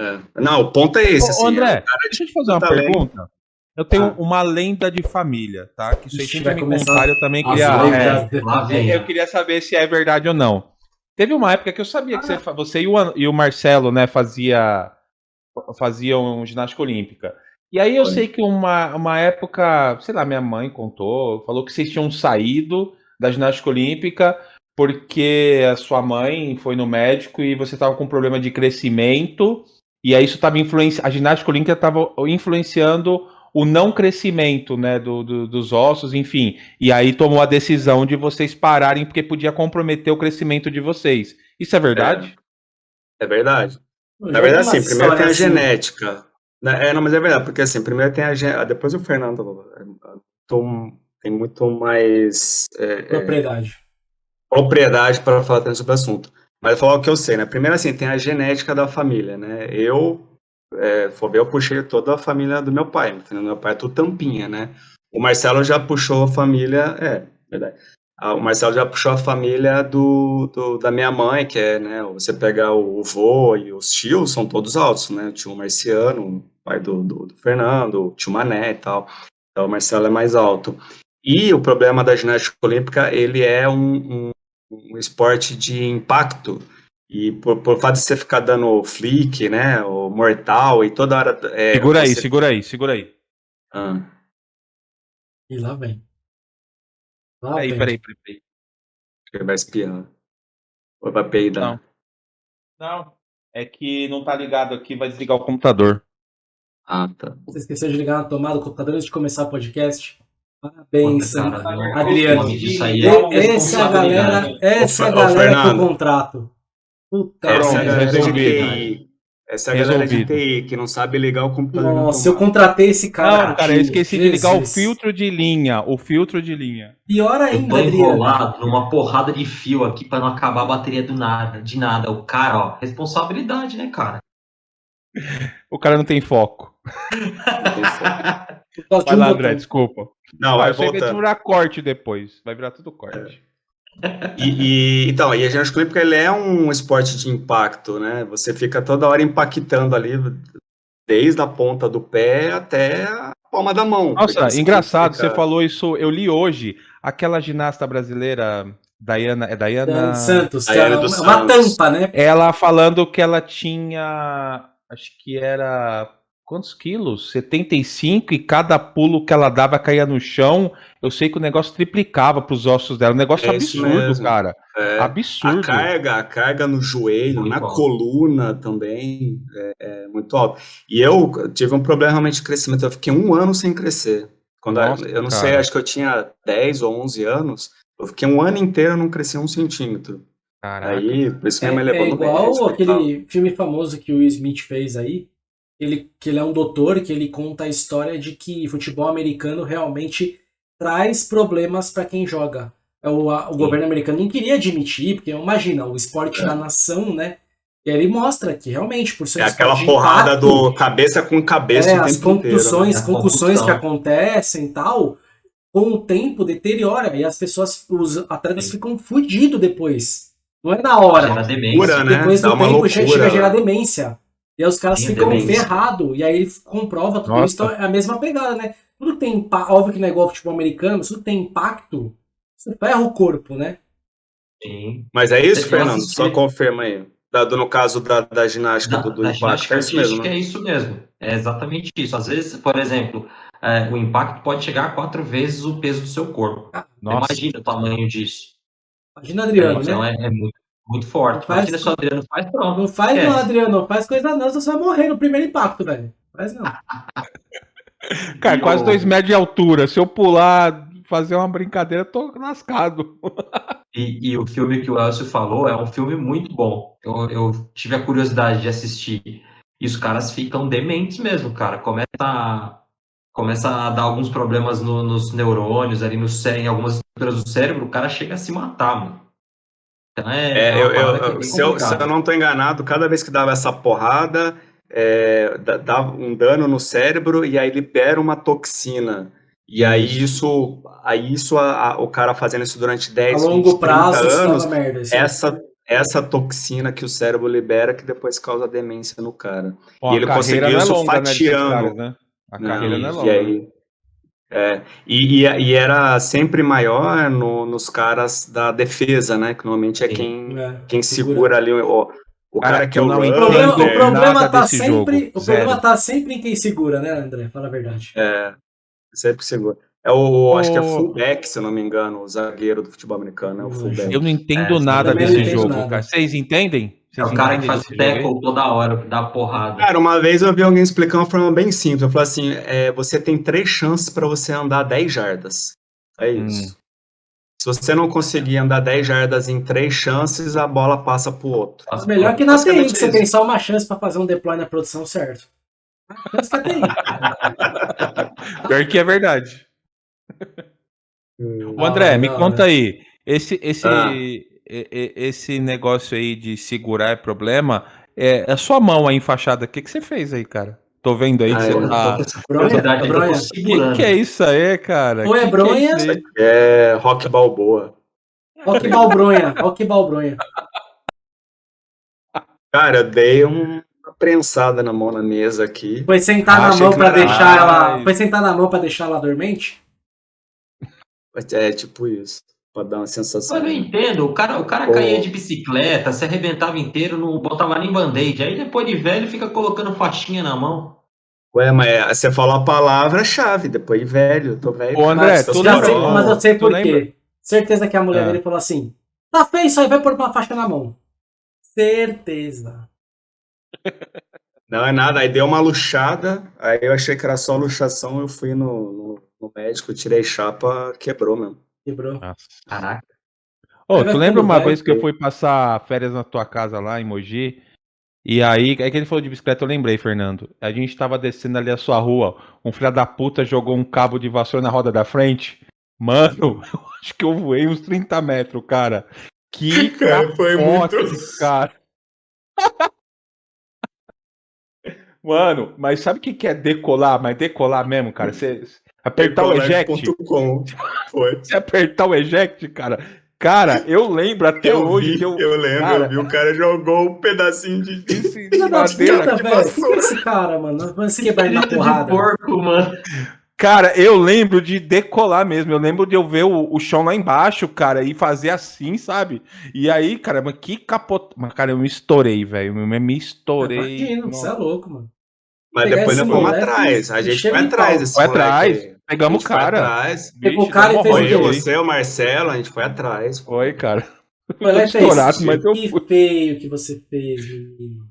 É. Não, o ponto é esse. Ô, assim, André, é, deixa eu te fazer uma talento. pergunta. Eu tenho Ah. uma lenda de família, tá? Que vocês Ixi, sempre me contaram, eu também queria. é, eu queria saber se é verdade ou não. Teve uma época que eu sabia que você, você e o, e o Marcelo, né, fazia, faziam ginástica olímpica. E aí eu sei que uma, uma época, sei lá, minha mãe contou, falou que vocês tinham saído da ginástica olímpica porque a sua mãe foi no médico e você estava com problema de crescimento, e aí isso estava influenciando. A ginástica olímpica estava influenciando o não crescimento né, do, do- dos ossos, enfim. E aí tomou a decisão de vocês pararem porque podia comprometer o crescimento de vocês. Isso é verdade? É verdade. Eu Na verdade, umas primeiro tem a assim. genética. Né, É, não, mas é verdade, porque assim, primeiro tem a genética. Depois o Fernando é, tom- tem muito mais é, é, Propriedade. propriedade para falar também sobre o assunto. Mas eu vou falar o que eu sei, né? Primeiro, assim, tem a genética da família, né? Eu, é, for eu puxei toda a família do meu pai. Entendeu? Meu pai é tudo tampinha, né? O Marcelo já puxou a família. É, verdade. Ah, O Marcelo já puxou a família do, do- da minha mãe, que é, né? Você pegar o vô e os tios, são todos altos, né? O tio Marciano, pai do, do, do Fernando, o tio Mané e tal. Então o Marcelo é mais alto. E o problema da ginástica olímpica, ele é um, um, um esporte de impacto. E por, por fato de você ficar dando flick, né? O mortal e toda hora. é, segura aí, você- segura aí, segura aí. Ah, E lá vem. Lá Peraí, vem. peraí, peraí. peraí. ele vai espirrar. Ou vai peidar. Não. Não, é que não tá ligado aqui, vai desligar o computador. Ah, tá. Você esqueceu de ligar na tomada do computador antes de começar o podcast? Parabéns, Puta, Sandra. cara, não- Adriano. aí E- é Essa é galera, essa é Ô, galera do Fernando. contrato. Puta Essa é galera de. TI. Essa é galera de. TI que não sabe ligar o computador. Nossa, eu contratei esse cara. Não, cara, eu esqueci de ligar o Jesus. filtro de linha. O filtro de linha. Pior Eu ainda, tô Adriano. enrolado numa porrada de fio aqui pra não acabar a bateria do nada, de nada. O cara, ó, responsabilidade, né, cara? O cara não tem foco. Vai lá, botão. André, desculpa. Não, vai aí vai virar corte depois. Vai virar tudo corte. E, e- então, e a ginástica olímpica ele é um esporte de impacto, né? Você fica toda hora impactando ali, desde a ponta do pé até a palma da mão. Nossa, Porque você engraçado, fica- você falou isso. Eu li hoje. Aquela ginasta brasileira, Diana. É Santos, Daiane é uma Santos. tampa, né? Ela falando que ela tinha. Acho que era. Quantos quilos? 75 e cada pulo que ela dava caía no chão. Eu sei que o negócio triplicava pros ossos dela. Um negócio É absurdo, cara. É, a Absurdo. carga, a carga no joelho, Muito na alto. coluna também é, é muito alto. E eu tive um problema realmente de crescimento. Eu fiquei um ano sem crescer. Quando Nossa, eu não cara. sei, acho que eu tinha 10 ou 11 anos. Eu fiquei um ano inteiro, eu não cresci um centímetro. Caraca. Aí, por isso É, minha mãe levou é no igual tal. aquele filme famoso que o Will Smith fez aí, ele, que ele é um doutor, que ele conta a história de que futebol americano realmente traz problemas para quem joga. É, O, a- o governo americano não queria admitir, porque imagina, o esporte da nação, né? E aí ele mostra que realmente, por ser É aquela porrada impacto, do cabeça com cabeça é, o as tempo inteiro. né? Concussões que acontecem e tal, com o tempo deteriora e as pessoas, os atletas Sim. ficam fudidos depois. Não é na hora. Gera demência. Loucura, né? Depois do tempo chega a gerar demência. E aí os caras ficam ferrados. E aí ele comprova tudo Nossa. isso. Então é a mesma pegada, né? Tudo que tem impacto. Óbvio que não é igual futebol americano, tudo que tem impacto, você ferra o corpo, né? Sim. Mas é isso, Eu Fernando? Só confirma aí. Da- do- no caso da, da ginástica Da, do, do da impacto, ginástica é isso mesmo, né? é isso mesmo. É exatamente isso. Às vezes, por exemplo, é, o impacto pode chegar a quatro vezes o peso do seu corpo. Nossa. Imagina o tamanho disso. Imagina Adriano, então né? é, é muito, muito forte. Faz- Imagina se o Adriano faz, pronto. Não faz É. não, Adriano. Faz coisa não, você vai morrer no primeiro impacto, velho. Faz não. Cara, E quase dois metros de altura. Se eu pular, fazer uma brincadeira, eu tô lascado. E, e o filme que o Elcio falou é um filme muito bom. Eu, eu tive a curiosidade de assistir. E os caras ficam dementes mesmo, cara. Começa a, começa a dar alguns problemas no- nos neurônios, ali no cé- em algumas estruturas do cérebro, o cara chega a se matar, mano. Então é. É, é eu, eu- é se, eu, se eu não tô enganado, cada vez que dava essa porrada, é, dá- dava um dano no cérebro e aí libera uma toxina. E aí isso, aí isso a- a- o cara fazendo isso durante A 10, 20, longo 30 prazo, isso anos, merda. Isso essa, essa toxina que o cérebro libera que depois causa demência no cara. Ó, e ele a conseguiu é isso longa, né, fatiando. né? A Não, carreira não é e longa. aí- é, e, e- e era sempre maior no- nos caras da defesa, né? Que normalmente é quem, É, quem segura ali o, o Cara, cara que é eu o não O runner, problema, o entendo problema tá sempre. jogo, O problema tá sempre em quem segura, né, André? Fala a verdade. É, sempre segura. É o, acho que é fullback, se eu não me engano, o zagueiro do futebol americano, é o fullback. Eu não entendo É, nada desse jogo, nada. cara. Vocês entendem? É Vocês o cara que faz o tackle toda hora, que dá porrada. Cara, uma vez eu vi alguém explicar uma forma bem simples. Eu falei assim: é, você tem três chances para você andar 10 jardas. É Hum. isso. Se você não conseguir andar 10 jardas em três chances, a bola passa pro outro. Mas melhor que na TI, que você isso. tem só uma chance pra fazer um deploy na produção certo. Chance é TI. Pior que é verdade. O André, Ah, me conta aí. Esse, esse, Ah. esse negócio aí de segurar é problema. É a sua mão aí enfaixada. O que, que você fez aí, cara? Tô vendo aí que Ah, você eu Eu tá. Bronha, bronha. segurando. Que que é isso aí, cara? Ou é Que que bronha, isso aí? É rock balboa. Que balbronha, que balbronha. Cara, eu dei um- uma prensada na mão na mesa aqui. Foi sentar Ah, na mão que era deixar ela. Foi sentar na mão pra deixar ela dormente? É tipo isso. Pra dar uma sensação. Eu não entendo, o cara, o cara Pô. caía de bicicleta, se arrebentava inteiro, não botava nem band-aid. Aí depois de velho fica colocando faixinha na mão. Ué, mas é- você falou a palavra-chave, depois velho. eu Tô velho. Ô, André, cara, tu lembra- sei, mas eu sei por quê. Certeza que a mulher Ah. dele falou assim: tá feio isso aí, vai pôr uma faixa na mão. Certeza. Não é nada, aí deu uma luxada, aí eu achei que era só luxação, eu fui no, no, no médico, tirei chapa, quebrou mesmo. Quebrou. Nossa. Caraca. Ô, Vai tu lembra uma velho, vez que eu fui passar férias na tua casa lá em Mogi? E aí, é que ele falou de bicicleta, eu lembrei, Fernando. A gente tava descendo ali a sua rua, um filho da puta jogou um cabo de vassoura na roda da frente. Mano, eu acho que eu voei uns 30 metros, cara. Que Cara, foi muito- cara. Mano, mas sabe o que que é decolar? Mas decolar mesmo, cara? Você apertar o eject. Decolete.com. Foi. Você apertar o eject, cara. Cara, eu lembro até Eu hoje vi, que eu. eu lembro, cara, eu vi, o cara jogou um pedacinho de... Esse Filha da madeira puta, aqui. velho. É esse cara, mano? Vai se quebrar ele na de porrada. porco, mano. Cara, eu lembro de decolar mesmo. Eu lembro de eu ver o, o chão lá embaixo, cara, e fazer assim, sabe? E aí, cara, mas que capot. Mas, cara, eu me estourei, velho. Eu me estourei. Imagina, Nossa. você é louco, mano. Mas Pegar depois nós fomos moleque atrás, a e gente foi atrás desse Foi atrás, pegamos o cara. atrás. Pegou o cara e fez Foi o eu, você, o Marcelo, a gente foi atrás. Foi, cara. Foi lá e fez. estourado, mas eu Que fui. feio que você fez, menino.